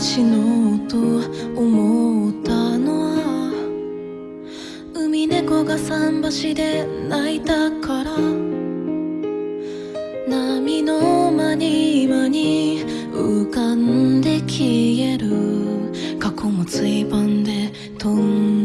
死のうと思ったのは海猫が桟橋で泣いたから。波の間に間に浮かんで消える。過去もついばんで飛んで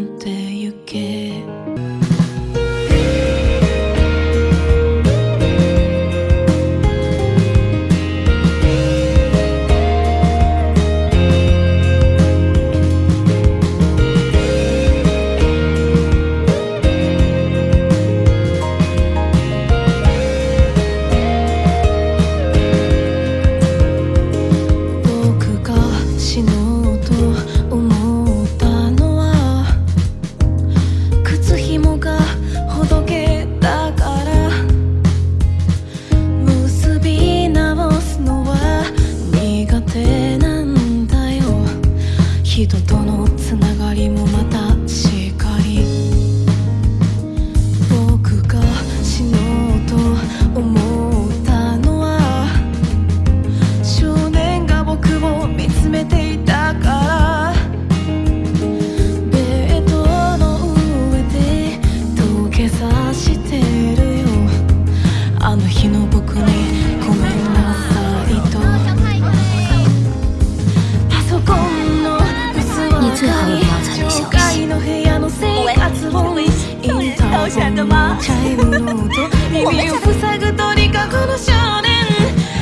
チャイムの音耳を塞ぐとにかくの少年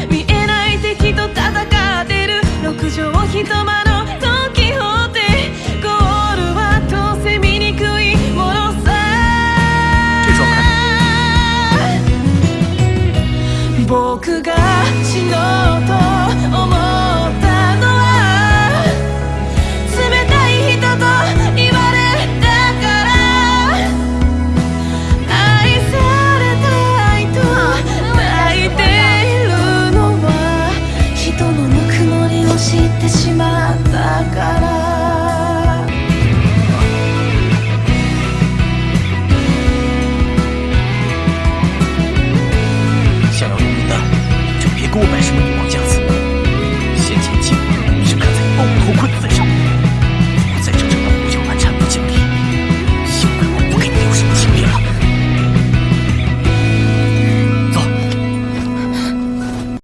見えない敵と戦ってる六畳一間のドン・キホーテゴールはどうせ見にくいものさ僕が给我买什么牛？